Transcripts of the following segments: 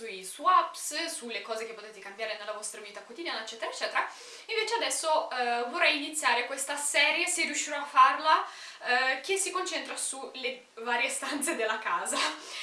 sui swaps, sulle cose che potete cambiare nella vostra vita quotidiana eccetera eccetera. Invece adesso eh, vorrei iniziare questa serie, se riuscirò a farla, eh, che si concentra sulle varie stanze della casa.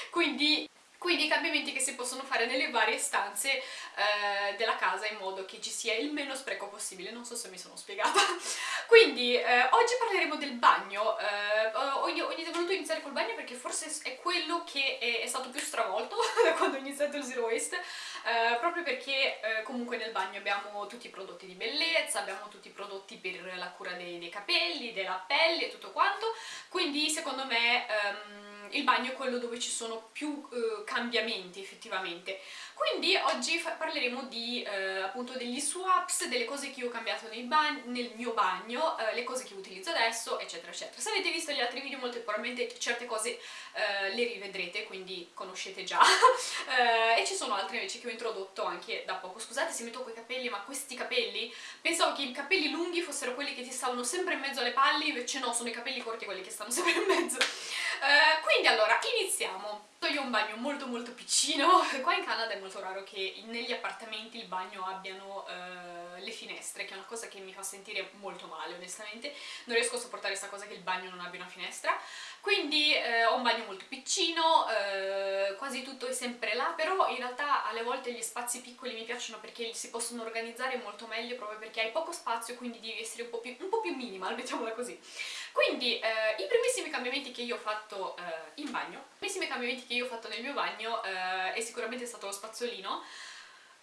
Quindi quindi i cambiamenti che si possono fare nelle varie stanze eh, della casa in modo che ci sia il meno spreco possibile, non so se mi sono spiegata. Quindi eh, oggi parleremo del bagno, eh, ho, ho, voluto iniziare col bagno perché forse è quello che è, è stato più stravolto da quando ho iniziato il Zero Waste, eh, proprio perché eh, comunque nel bagno abbiamo tutti i prodotti di bellezza, abbiamo tutti i prodotti per la cura dei, dei capelli, della pelle e tutto quanto, quindi secondo me... Um, il bagno è quello dove ci sono più eh, cambiamenti effettivamente. Quindi oggi parleremo di, eh, appunto degli swaps, delle cose che io ho cambiato nel mio bagno, eh, le cose che utilizzo adesso, eccetera eccetera. Se avete visto gli altri video molto probabilmente certe cose eh, le rivedrete, quindi conoscete già. Eh, e ci sono altre invece che ho introdotto anche da poco. Scusate se mi tocco i capelli, ma questi capelli, pensavo che i capelli lunghi fossero quelli che ti stavano sempre in mezzo alle palle, invece no, sono i capelli corti quelli che stanno sempre in mezzo. Eh, quindi allora, iniziamo. Io un bagno molto molto piccino, qua in Canada è molto raro che negli appartamenti il bagno abbiano uh, le finestre, che è una cosa che mi fa sentire molto male onestamente, non riesco a sopportare questa cosa che il bagno non abbia una finestra, quindi uh, ho un bagno molto piccino, uh, quasi tutto è sempre là, però in realtà alle volte gli spazi piccoli mi piacciono perché si possono organizzare molto meglio proprio perché hai poco spazio, quindi devi essere un po' più, un po più minimal, mettiamola così. Quindi i primissimi cambiamenti che io ho fatto in bagno, i primissimi cambiamenti che io ho fatto nel mio bagno eh, è sicuramente stato lo spazzolino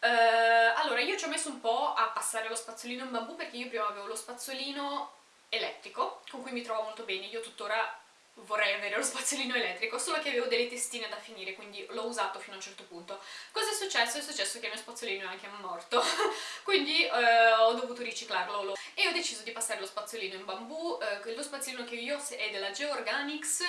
eh, allora io ci ho messo un po' a passare lo spazzolino in bambù perché io prima avevo lo spazzolino elettrico con cui mi trovo molto bene, io tuttora vorrei avere lo spazzolino elettrico, solo che avevo delle testine da finire, quindi l'ho usato fino a un certo punto. Cosa è successo? È successo che il mio spazzolino è anche morto, quindi eh, ho dovuto riciclarlo. E ho deciso di passare lo spazzolino in bambù, eh, lo spazzolino che io ho è della Georganics,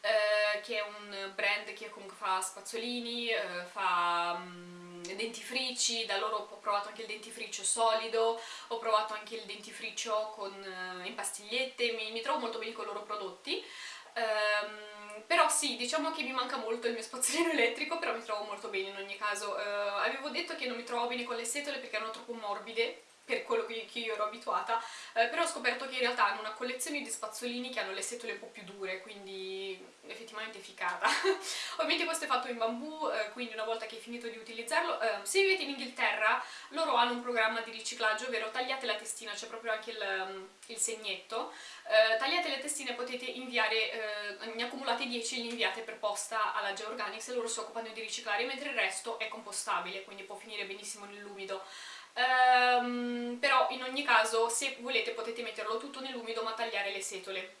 eh, che è un brand che comunque fa spazzolini, eh, fa um, dentifrici, da loro ho provato anche il dentifricio solido, ho provato anche il dentifricio con, uh, in pastigliette, mi, mi trovo molto bene con i loro prodotti, Um, però sì, diciamo che mi manca molto il mio spazzolino elettrico, però mi trovo molto bene in ogni caso. Uh, avevo detto che non mi trovavo bene con le setole perché erano troppo morbide, per quello che, io ero abituata, eh, però ho scoperto che in realtà hanno una collezione di spazzolini che hanno le setole un po' più dure, quindi effettivamente figata. Ovviamente questo è fatto in bambù, eh, quindi una volta che hai finito di utilizzarlo, eh, se vivete in Inghilterra loro hanno un programma di riciclaggio, ovvero tagliate la testina, c'è proprio anche il, um, il segnetto, eh, tagliate le testine potete inviare, eh, ne accumulate 10 e li inviate per posta alla Georganics e loro si occupano di riciclare, mentre il resto è compostabile, quindi può finire benissimo nell'umido. Um, però in ogni caso se volete potete metterlo tutto nell'umido ma tagliare le setole.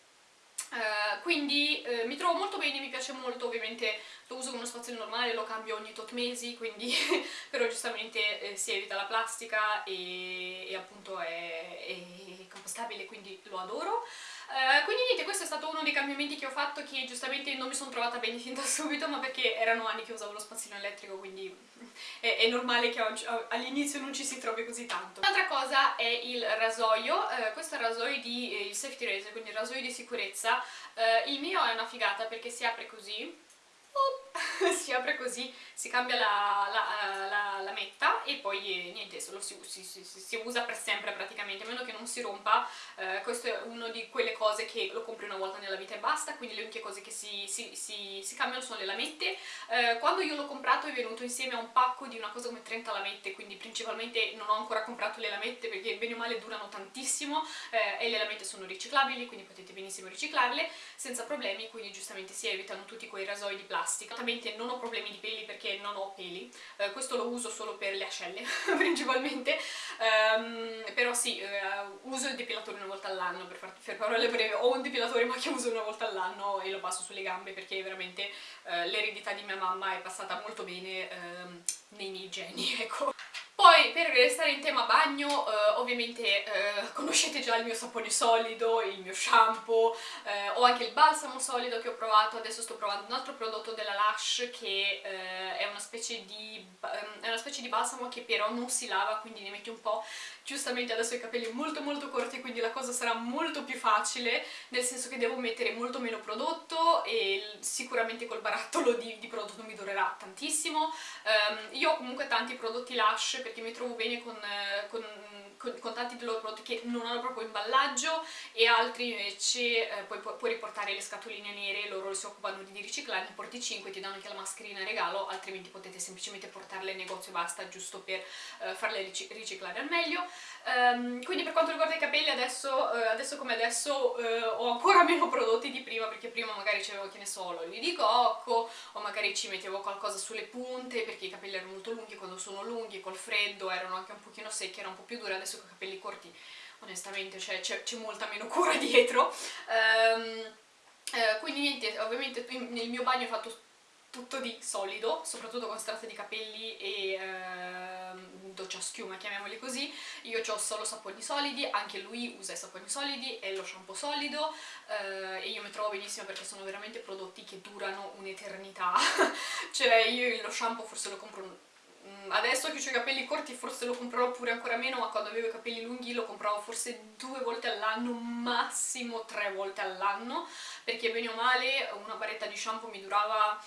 Uh, quindi uh, mi trovo molto bene, mi piace molto, ovviamente lo uso con uno spazio normale, lo cambio ogni tot mesi, quindi però giustamente eh, si evita la plastica e, e appunto è, è, compostabile, quindi lo adoro. Uh, quindi niente, questo è stato uno dei cambiamenti che ho fatto che giustamente non mi sono trovata bene fin da subito, ma perché erano anni che usavo lo spazzino elettrico, quindi è, è normale che all'inizio non ci si trovi così tanto. Un'altra cosa è il rasoio, uh, questo è il rasoio di eh, il safety razor, quindi il rasoio di sicurezza. Uh, il mio è una figata perché si apre così, si apre così, si cambia la, la, la, la metta e poi eh, niente, solo si, si, si, si, usa per sempre praticamente, a meno che non si rompa, eh, questo è una di quelle cose che lo compri una volta nella vita e basta, quindi le uniche cose che si, cambiano sono le lamette. Eh, quando io l'ho comprato è venuto insieme a un pacco di una cosa come 30 lamette, quindi principalmente non ho ancora comprato le lamette perché bene o male durano tantissimo eh, e le lamette sono riciclabili, quindi potete benissimo riciclarle senza problemi, quindi giustamente si evitano tutti quei rasoi di plastica. Esattamente non ho problemi di peli perché non ho peli, eh, questo lo uso solo per le ascelle principalmente, um, però sì, uh, uso il depilatore una volta all'anno, per, far, per parole breve, ho un depilatore ma che uso una volta all'anno e lo passo sulle gambe perché veramente uh, l'eredità di mia mamma è passata molto bene uh, nei miei geni, ecco. Poi per restare in tema bagno, eh, ovviamente eh, conoscete già il mio sapone solido, il mio shampoo, eh, ho anche il balsamo solido che ho provato, adesso sto provando un altro prodotto della Lush che eh, è una, di, ehm, è, una specie di, balsamo che però non si lava, quindi ne metti un po'. Giustamente adesso ho i capelli molto molto corti, quindi la cosa sarà molto più facile, nel senso che devo mettere molto meno prodotto e sicuramente col barattolo di, di prodotto mi durerà tantissimo. Um, io ho comunque tanti prodotti Lush perché mi trovo bene con, eh, con, con, con tanti dei loro prodotti che non hanno proprio imballaggio e altri invece eh, puoi, puoi, riportare le scatoline nere, loro si occupano di riciclare, ne porti 5, ti danno anche la mascherina in regalo, altrimenti potete semplicemente portarle in negozio e basta, giusto per eh, farle riciclare al meglio. Um, quindi per quanto riguarda i capelli adesso, uh, adesso come adesso uh, ho ancora meno prodotti di prima perché prima magari c'avevo che ne so l'olio di cocco o magari ci mettevo qualcosa sulle punte perché i capelli erano molto lunghi quando sono lunghi col freddo erano anche un pochino secchi, erano un po' più duri adesso con i capelli corti onestamente c'è molta meno cura dietro. Um, uh, quindi niente, ovviamente nel mio bagno ho fatto tutto di solido, soprattutto con strate di capelli e ehm, doccia schiuma, chiamiamoli così. Io ho solo saponi solidi, anche lui usa i saponi solidi e lo shampoo solido eh, e io mi trovo benissimo perché sono veramente prodotti che durano un'eternità. cioè io lo shampoo forse lo compro mm, adesso che ho i capelli corti forse lo comprerò pure ancora meno, ma quando avevo i capelli lunghi lo compravo forse due volte all'anno, massimo tre volte all'anno, perché bene o male una baretta di shampoo mi durava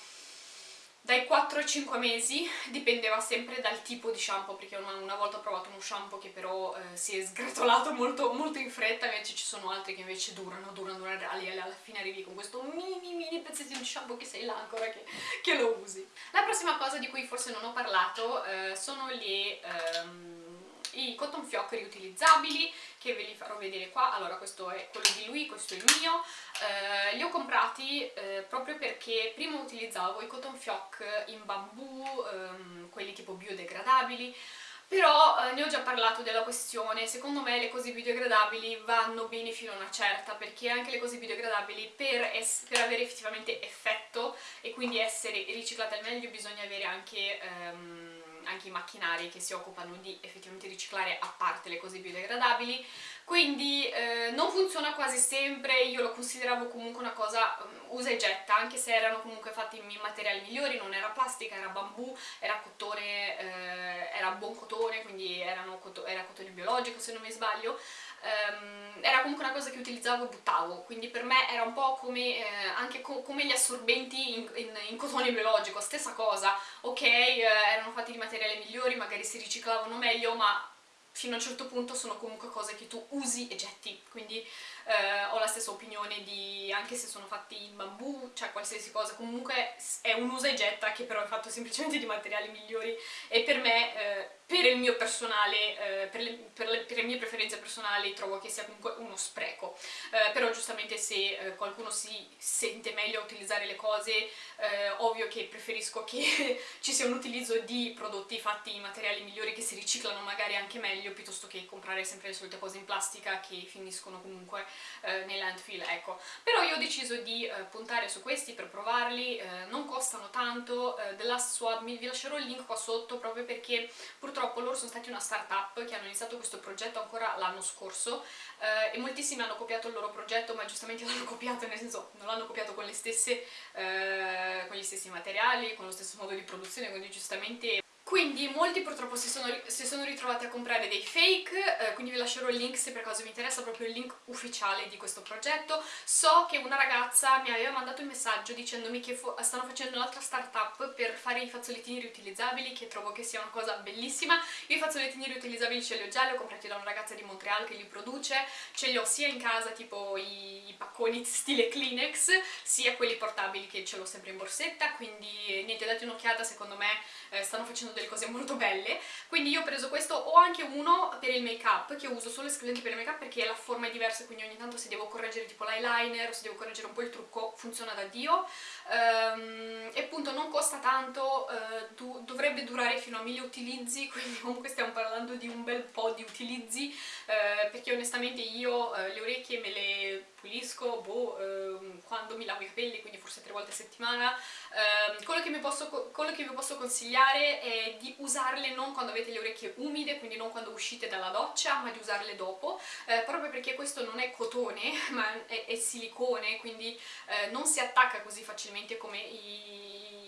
dai 4 ai 5 mesi, dipendeva sempre dal tipo di shampoo, perché una, una volta ho provato uno shampoo che però eh, si è sgretolato molto, molto, in fretta, invece ci sono altri che invece durano, durano, durano, alla fine arrivi con questo mini mini pezzettino di shampoo che sei là ancora che, che lo usi. La prossima cosa di cui forse non ho parlato eh, sono le... Ehm, i cotton fioc riutilizzabili che ve li farò vedere qua, allora questo è quello di lui, questo è il mio, eh, li ho comprati eh, proprio perché prima utilizzavo i cotton fioc in bambù, ehm, quelli tipo biodegradabili, però eh, ne ho già parlato della questione, secondo me le cose biodegradabili vanno bene fino a una certa, perché anche le cose biodegradabili per, per avere effettivamente effetto e quindi essere riciclate al meglio bisogna avere anche... Ehm, anche i macchinari che si occupano di effettivamente riciclare a parte le cose biodegradabili. Quindi eh, non funziona quasi sempre, io lo consideravo comunque una cosa um, usa e getta, anche se erano comunque fatti in materiali migliori, non era plastica, era bambù, era cotone, eh, era buon cotone, quindi erano, era cotone biologico se non mi sbaglio, Um, era comunque una cosa che utilizzavo e buttavo, quindi per me era un po' come, eh, anche co come gli assorbenti in, in, in, cotone biologico, stessa cosa, ok, eh, erano fatti di materiali migliori, magari si riciclavano meglio, ma fino a un certo punto sono comunque cose che tu usi e getti, quindi eh, ho la stessa opinione di, anche se sono fatti in bambù, cioè qualsiasi cosa, comunque è un usa e getta che però è fatto semplicemente di materiali migliori e per me eh, per il mio personale, eh, per, le, per, le, per, le, mie preferenze personali trovo che sia comunque uno spreco, eh, però giustamente se eh, qualcuno si sente meglio a utilizzare le cose, eh, ovvio che preferisco che ci sia un utilizzo di prodotti fatti in materiali migliori che si riciclano magari anche meglio, piuttosto che comprare sempre le solite cose in plastica che finiscono comunque eh, nei landfill, ecco. Però io ho deciso di eh, puntare su questi per provarli, non costano tanto, della Swab, vi lascerò il link qua sotto proprio perché purtroppo purtroppo loro sono stati una startup che hanno iniziato questo progetto ancora l'anno scorso eh, e moltissimi hanno copiato il loro progetto ma giustamente l'hanno copiato nel senso non l'hanno copiato con, stesse, eh, con gli stessi materiali, con lo stesso modo di produzione quindi giustamente quindi molti purtroppo si sono, si sono, ritrovati a comprare dei fake, eh, quindi vi lascerò il link se per caso vi interessa, proprio il link ufficiale di questo progetto. So che una ragazza mi aveva mandato un messaggio dicendomi che stanno facendo un'altra startup per fare i fazzolettini riutilizzabili, che trovo che sia una cosa bellissima. Io i fazzolettini riutilizzabili ce li ho già, li ho comprati da una ragazza di Montreal che li produce, ce li ho sia in casa tipo i, i pacconi stile Kleenex, sia quelli portabili che ce l'ho sempre in borsetta, quindi niente, date un'occhiata, secondo me eh, stanno facendo delle cose molto belle quindi io ho preso questo, ho anche uno per il make up che uso solo esclusivamente per il make up perché la forma è diversa quindi ogni tanto se devo correggere tipo l'eyeliner o se devo correggere un po' il trucco funziona da dio um, e appunto non costa tanto, uh, du dovrebbe durare fino a 1000 utilizzi quindi comunque stiamo parlando di un bel po' di utilizzi uh, perché onestamente io uh, le orecchie me le pulisco boh, ehm, quando mi lavo i capelli, quindi forse tre volte a settimana. Eh, quello, che posso, quello, che vi posso consigliare è di usarle non quando avete le orecchie umide, quindi non quando uscite dalla doccia, ma di usarle dopo, eh, proprio perché questo non è cotone, ma è, è silicone, quindi eh, non si attacca così facilmente come i,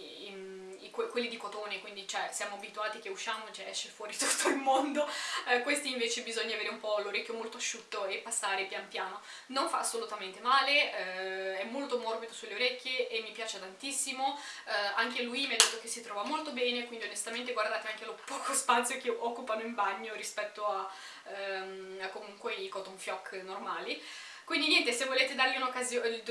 i, quelli di cotone, quindi cioè, siamo abituati che usciamo cioè, esce fuori tutto il mondo, eh, questi invece bisogna avere un po' l'orecchio molto asciutto e passare pian piano. Non fa assolutamente male, eh, è molto morbido sulle orecchie e mi piace tantissimo, eh, anche lui mi ha detto che si trova molto bene, quindi onestamente guardate anche lo poco spazio che occupano in bagno rispetto a, ehm, a comunque i cotton fioc normali. Quindi niente, se volete dargli un'occasione,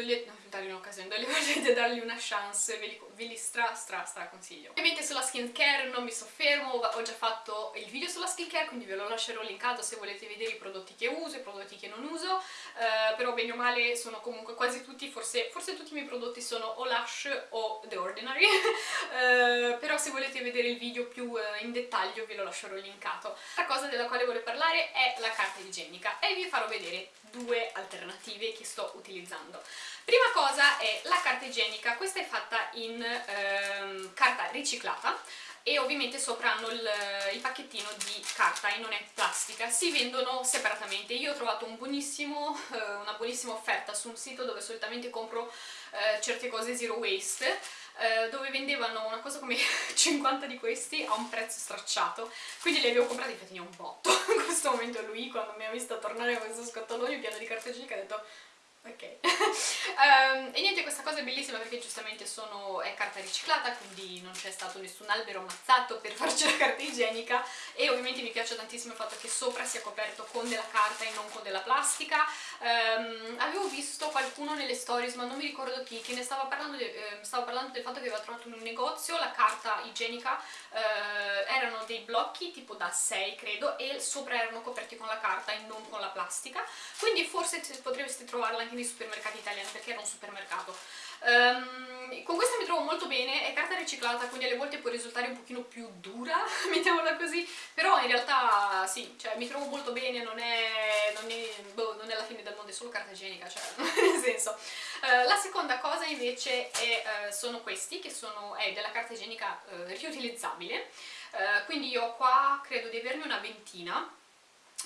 dargli un'occasione, volete dargli una chance, ve li, ve li stra stra stra consiglio. Ovviamente sulla skincare non mi soffermo, ho già fatto il video sulla skincare, quindi ve lo lascerò linkato se volete vedere i prodotti che uso, i prodotti che non uso, uh, però bene o male sono comunque quasi tutti, forse, forse tutti i miei prodotti sono o Lush o The Ordinary, uh, però se volete vedere il video più uh, in dettaglio ve lo lascerò linkato. La cosa della quale voglio parlare è la carta igienica e vi farò vedere due alternative che sto utilizzando. Prima cosa è la carta igienica, questa è fatta in ehm, carta riciclata e ovviamente sopra hanno il, il, pacchettino di carta e non è plastica, si vendono separatamente. Io ho trovato un buonissimo, eh, una buonissima offerta su un sito dove solitamente compro eh, certe cose zero waste, eh, dove vendevano una cosa come 50 di questi a un prezzo stracciato, quindi li avevo comprati, infatti ne ho un botto. In questo momento lui, quando mi ha visto tornare con questo scatolone pieno di carta igienica, ha detto ok. Um, e niente questa cosa è bellissima perché giustamente sono, è carta riciclata quindi non c'è stato nessun albero ammazzato per farci la carta igienica. E ovviamente mi piace tantissimo il fatto che sopra sia coperto con della carta e non con della plastica. Um, avevo visto qualcuno nelle stories ma non mi ricordo chi che ne stava parlando, de, eh, stava parlando del fatto che aveva trovato in un negozio la carta igienica. Eh, erano dei blocchi tipo da 6 credo e sopra erano coperti con la carta e non con la plastica. Quindi forse potreste trovarla anche nei supermercati italiani perché era un supermercato. Um, con questa mi trovo molto bene, è carta riciclata quindi alle volte può risultare un pochino più dura mettiamola così però in realtà sì, cioè mi trovo molto bene non è, non è, boh, non è la fine del mondo, è solo carta igienica cioè nel senso. Uh, la seconda cosa invece è, uh, sono questi che sono, è della carta igienica uh, riutilizzabile. Quindi io qua credo di averne una ventina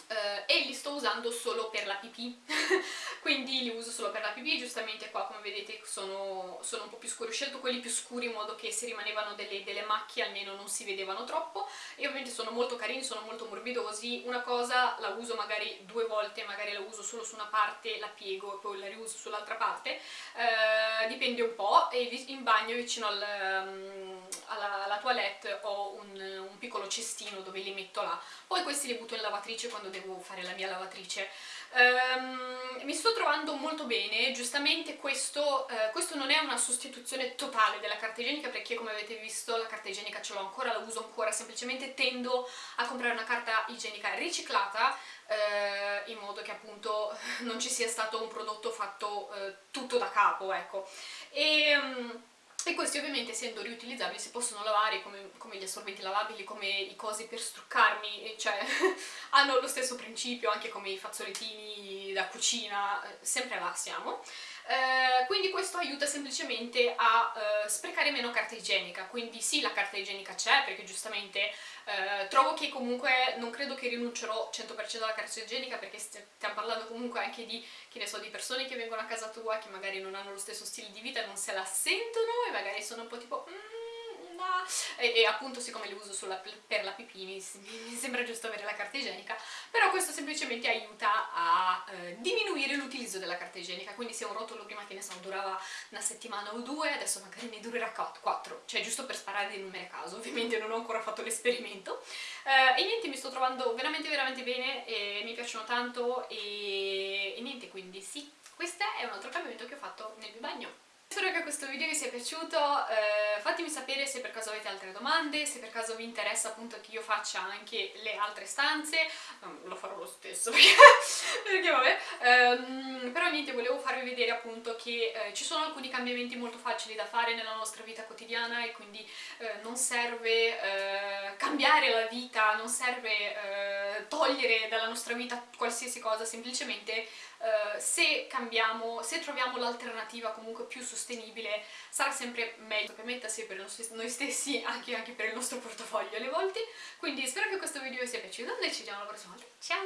Uh, e li sto usando solo per la pipì. Quindi li uso solo per la pipì giustamente qua come vedete sono, sono un po' più scuri. Ho scelto quelli più scuri in modo che se rimanevano delle, delle, macchie almeno non si vedevano troppo. E ovviamente sono molto carini, sono molto morbidosi. Una cosa la uso magari due volte magari la uso solo su una parte, la piego e poi la riuso sull'altra parte. Uh, dipende un po' e in bagno vicino al, um, alla, alla, toilette ho un, un piccolo cestino dove li metto là poi questi li butto in lavatrice quando devo fare la mia lavatrice. Um, mi sto trovando molto bene, giustamente questo, uh, questo, non è una sostituzione totale della carta igienica perché come avete visto la carta igienica ce l'ho ancora, la uso ancora, semplicemente tendo a comprare una carta igienica riciclata uh, in modo che appunto non ci sia stato un prodotto fatto uh, tutto da capo, ecco. E, um, e questi ovviamente essendo riutilizzabili si possono lavare come, come, gli assorbenti lavabili, come i cosi per struccarmi, cioè hanno lo stesso principio anche come i fazzolettini da cucina, eh, sempre là siamo. Eh, quindi questo aiuta semplicemente a eh, sprecare meno carta igienica, quindi sì la carta igienica c'è perché giustamente eh, trovo che comunque non credo che rinuncerò 100% alla carta igienica perché stiamo parlando comunque anche di, che ne so, di persone che vengono a casa tua che magari non hanno lo stesso stile di vita, non se la sentono e magari sono un po' tipo... Mm, no. e, e, appunto siccome li uso sulla, per la pipì mi, mi, sembra giusto avere la carta igienica però questo semplicemente aiuta a eh, diminuire l'utilizzo della carta igienica. Quindi se un rotolo prima che ne so durava una settimana o due adesso magari ne durerà quattro. Cioè giusto per sparare dei numeri a caso ovviamente non ho ancora fatto l'esperimento. Eh, e niente mi sto trovando veramente veramente bene e mi piacciono tanto e, e niente quindi sì questo è un altro cambiamento che ho fatto nel mio bagno Spero che questo video vi sia piaciuto, eh, fatemi sapere se per caso avete altre domande, se per caso vi interessa appunto che io faccia anche le altre stanze, um, lo farò lo stesso perché, perché vabbè, però niente, volevo farvi vedere appunto che eh, ci sono alcuni cambiamenti molto facili da fare nella nostra vita quotidiana e quindi eh, non serve eh, cambiare la vita, non serve eh, togliere dalla nostra vita qualsiasi cosa, semplicemente Uh, se cambiamo, se troviamo l'alternativa comunque più sostenibile sarà sempre meglio. Per me sia per noi stessi anche, anche per il nostro portafoglio alle volte. Quindi spero che questo video vi sia piaciuto. E ci vediamo la prossima volta. Ciao